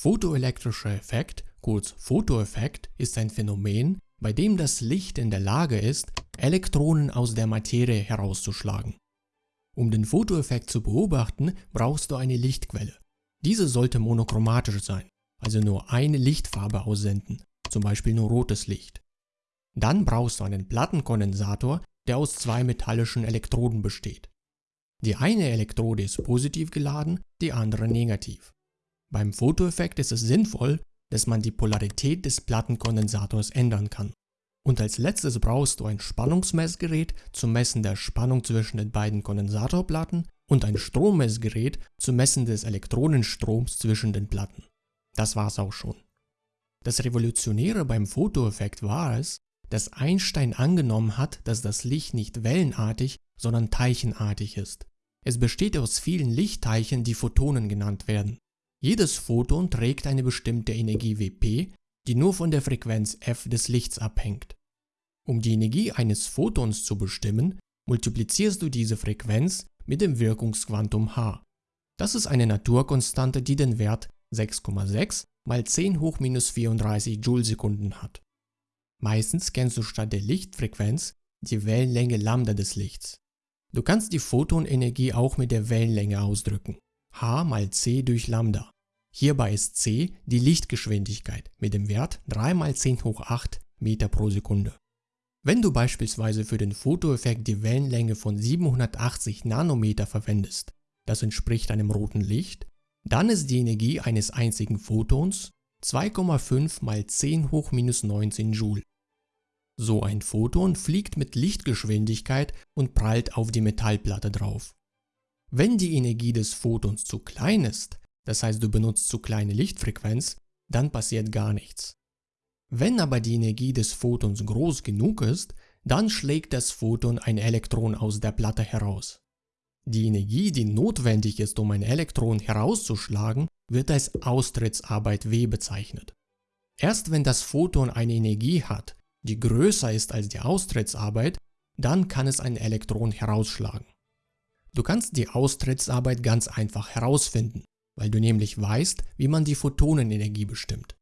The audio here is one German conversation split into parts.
Photoelektrischer Effekt, kurz Photoeffekt, ist ein Phänomen, bei dem das Licht in der Lage ist, Elektronen aus der Materie herauszuschlagen. Um den Photoeffekt zu beobachten, brauchst du eine Lichtquelle. Diese sollte monochromatisch sein, also nur eine Lichtfarbe aussenden, zum Beispiel nur rotes Licht. Dann brauchst du einen Plattenkondensator, der aus zwei metallischen Elektroden besteht. Die eine Elektrode ist positiv geladen, die andere negativ. Beim Photoeffekt ist es sinnvoll, dass man die Polarität des Plattenkondensators ändern kann. Und als letztes brauchst du ein Spannungsmessgerät zum Messen der Spannung zwischen den beiden Kondensatorplatten und ein Strommessgerät zum Messen des Elektronenstroms zwischen den Platten. Das war's auch schon. Das Revolutionäre beim Photoeffekt war es, dass Einstein angenommen hat, dass das Licht nicht wellenartig, sondern teilchenartig ist. Es besteht aus vielen Lichtteilchen, die Photonen genannt werden. Jedes Photon trägt eine bestimmte Energie Wp, die nur von der Frequenz f des Lichts abhängt. Um die Energie eines Photons zu bestimmen, multiplizierst du diese Frequenz mit dem Wirkungsquantum h. Das ist eine Naturkonstante, die den Wert 6,6 mal 10 hoch minus 34 Joule-Sekunden hat. Meistens kennst du statt der Lichtfrequenz die Wellenlänge Lambda des Lichts. Du kannst die Photonenergie auch mit der Wellenlänge ausdrücken, h mal c durch Lambda. Hierbei ist c die Lichtgeschwindigkeit mit dem Wert 3 mal 10 hoch 8 Meter pro Sekunde. Wenn du beispielsweise für den Fotoeffekt die Wellenlänge von 780 Nanometer verwendest, das entspricht einem roten Licht, dann ist die Energie eines einzigen Photons 2,5 mal 10 hoch minus 19 Joule. So ein Photon fliegt mit Lichtgeschwindigkeit und prallt auf die Metallplatte drauf. Wenn die Energie des Photons zu klein ist, das heißt du benutzt zu kleine Lichtfrequenz, dann passiert gar nichts. Wenn aber die Energie des Photons groß genug ist, dann schlägt das Photon ein Elektron aus der Platte heraus. Die Energie, die notwendig ist, um ein Elektron herauszuschlagen, wird als Austrittsarbeit W bezeichnet. Erst wenn das Photon eine Energie hat, die größer ist als die Austrittsarbeit, dann kann es ein Elektron herausschlagen. Du kannst die Austrittsarbeit ganz einfach herausfinden, weil du nämlich weißt, wie man die Photonenenergie bestimmt.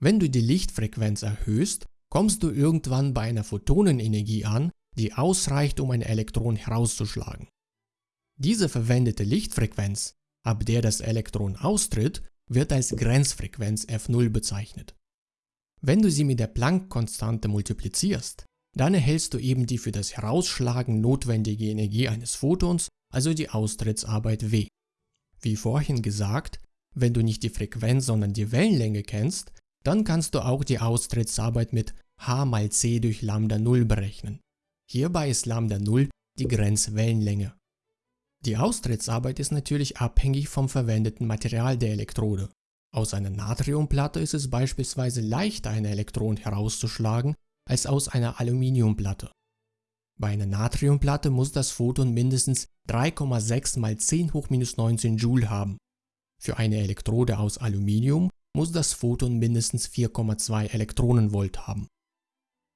Wenn du die Lichtfrequenz erhöhst, kommst du irgendwann bei einer Photonenenergie an, die ausreicht, um ein Elektron herauszuschlagen. Diese verwendete Lichtfrequenz, ab der das Elektron austritt, wird als Grenzfrequenz f0 bezeichnet. Wenn du sie mit der Planck-Konstante multiplizierst, dann erhältst du eben die für das Herausschlagen notwendige Energie eines Photons, also die Austrittsarbeit W. Wie vorhin gesagt, wenn du nicht die Frequenz, sondern die Wellenlänge kennst, dann kannst du auch die Austrittsarbeit mit h mal c durch Lambda 0 berechnen. Hierbei ist Lambda 0 die Grenzwellenlänge. Die Austrittsarbeit ist natürlich abhängig vom verwendeten Material der Elektrode. Aus einer Natriumplatte ist es beispielsweise leichter ein Elektron herauszuschlagen als aus einer Aluminiumplatte. Bei einer Natriumplatte muss das Photon mindestens 3,6 mal 10 hoch minus 19 Joule haben. Für eine Elektrode aus Aluminium muss das Photon mindestens 4,2 Elektronenvolt haben.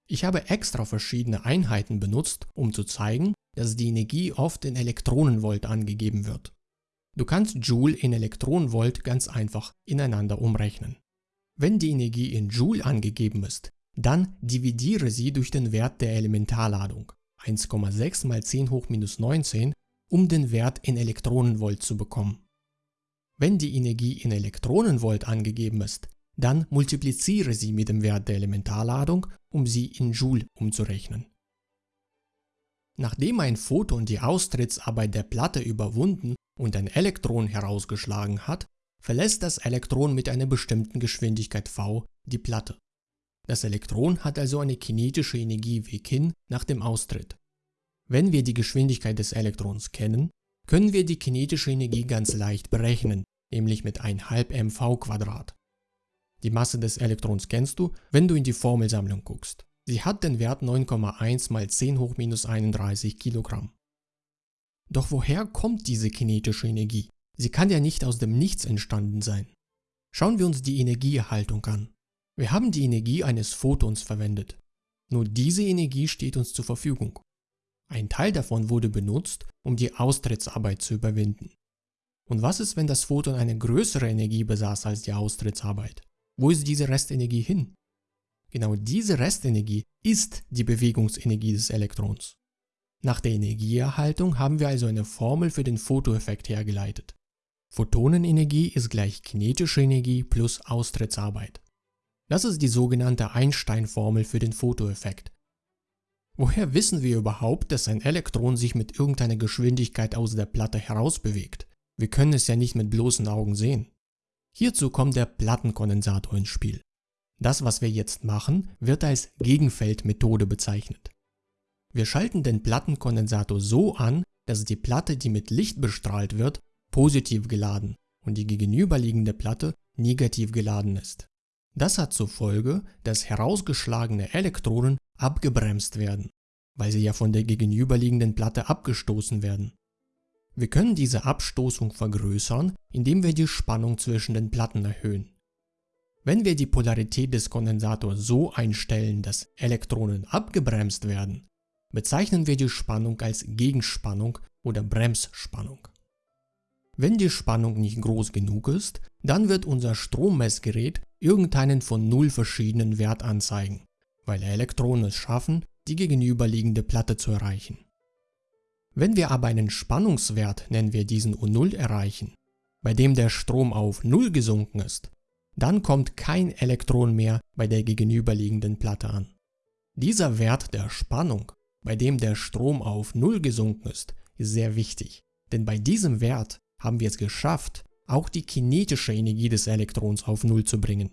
Ich habe extra verschiedene Einheiten benutzt, um zu zeigen, dass die Energie oft in Elektronenvolt angegeben wird. Du kannst Joule in Elektronenvolt ganz einfach ineinander umrechnen. Wenn die Energie in Joule angegeben ist, dann dividiere sie durch den Wert der Elementarladung 1,6 mal 10 hoch minus 19, um den Wert in Elektronenvolt zu bekommen. Wenn die Energie in Elektronenvolt angegeben ist, dann multipliziere sie mit dem Wert der Elementarladung, um sie in Joule umzurechnen. Nachdem ein Photon die Austrittsarbeit der Platte überwunden und ein Elektron herausgeschlagen hat, verlässt das Elektron mit einer bestimmten Geschwindigkeit v die Platte. Das Elektron hat also eine kinetische Energie w kin nach dem Austritt. Wenn wir die Geschwindigkeit des Elektrons kennen, können wir die kinetische Energie ganz leicht berechnen, nämlich mit 1,5 mv². Die Masse des Elektrons kennst du, wenn du in die Formelsammlung guckst. Sie hat den Wert 9,1 mal 10 hoch minus 31 Kilogramm. Doch woher kommt diese kinetische Energie? Sie kann ja nicht aus dem Nichts entstanden sein. Schauen wir uns die Energieerhaltung an. Wir haben die Energie eines Photons verwendet. Nur diese Energie steht uns zur Verfügung. Ein Teil davon wurde benutzt, um die Austrittsarbeit zu überwinden. Und was ist, wenn das Photon eine größere Energie besaß als die Austrittsarbeit? Wo ist diese Restenergie hin? Genau diese Restenergie ist die Bewegungsenergie des Elektrons. Nach der Energieerhaltung haben wir also eine Formel für den Photoeffekt hergeleitet. Photonenenergie ist gleich kinetische Energie plus Austrittsarbeit. Das ist die sogenannte Einstein-Formel für den Photoeffekt. Woher wissen wir überhaupt, dass ein Elektron sich mit irgendeiner Geschwindigkeit aus der Platte herausbewegt? Wir können es ja nicht mit bloßen Augen sehen. Hierzu kommt der Plattenkondensator ins Spiel. Das, was wir jetzt machen, wird als Gegenfeldmethode bezeichnet. Wir schalten den Plattenkondensator so an, dass die Platte, die mit Licht bestrahlt wird, positiv geladen und die gegenüberliegende Platte negativ geladen ist. Das hat zur Folge, dass herausgeschlagene Elektronen abgebremst werden, weil sie ja von der gegenüberliegenden Platte abgestoßen werden. Wir können diese Abstoßung vergrößern, indem wir die Spannung zwischen den Platten erhöhen. Wenn wir die Polarität des Kondensators so einstellen, dass Elektronen abgebremst werden, bezeichnen wir die Spannung als Gegenspannung oder Bremsspannung. Wenn die Spannung nicht groß genug ist, dann wird unser Strommessgerät irgendeinen von null verschiedenen Wert anzeigen, weil Elektronen es schaffen, die gegenüberliegende Platte zu erreichen. Wenn wir aber einen Spannungswert, nennen wir diesen U0, erreichen, bei dem der Strom auf 0 gesunken ist, dann kommt kein Elektron mehr bei der gegenüberliegenden Platte an. Dieser Wert der Spannung, bei dem der Strom auf 0 gesunken ist, ist sehr wichtig, denn bei diesem Wert haben wir es geschafft, auch die kinetische Energie des Elektrons auf 0 zu bringen.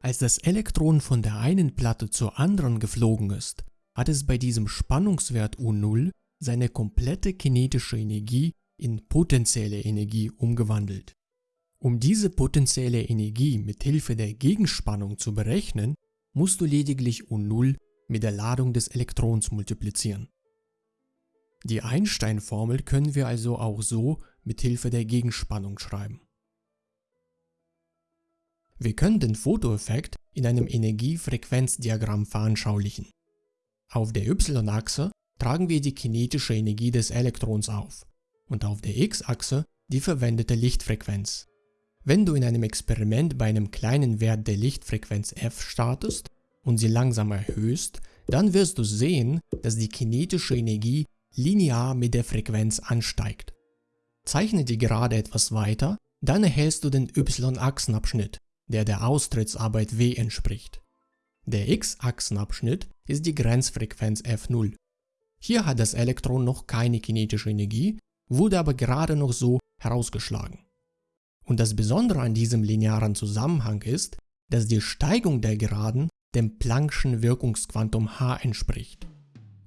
Als das Elektron von der einen Platte zur anderen geflogen ist, hat es bei diesem Spannungswert U0 seine komplette kinetische Energie in potenzielle Energie umgewandelt. Um diese potenzielle Energie mit Hilfe der Gegenspannung zu berechnen, musst du lediglich U0 mit der Ladung des Elektrons multiplizieren. Die Einstein-Formel können wir also auch so mit Hilfe der Gegenspannung schreiben. Wir können den Photoeffekt in einem Energiefrequenzdiagramm veranschaulichen. Auf der y-Achse tragen wir die kinetische Energie des Elektrons auf und auf der x-Achse die verwendete Lichtfrequenz. Wenn du in einem Experiment bei einem kleinen Wert der Lichtfrequenz f startest und sie langsam erhöhst, dann wirst du sehen, dass die kinetische Energie linear mit der Frequenz ansteigt. Zeichne die Gerade etwas weiter, dann erhältst du den y-Achsenabschnitt, der der Austrittsarbeit w entspricht. Der x-Achsenabschnitt ist die Grenzfrequenz f0. Hier hat das Elektron noch keine kinetische Energie, wurde aber gerade noch so herausgeschlagen. Und das Besondere an diesem linearen Zusammenhang ist, dass die Steigung der Geraden dem Planck'schen Wirkungsquantum h entspricht.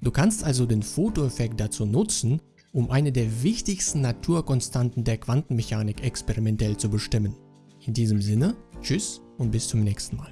Du kannst also den Photoeffekt dazu nutzen, um eine der wichtigsten Naturkonstanten der Quantenmechanik experimentell zu bestimmen. In diesem Sinne, tschüss und bis zum nächsten Mal.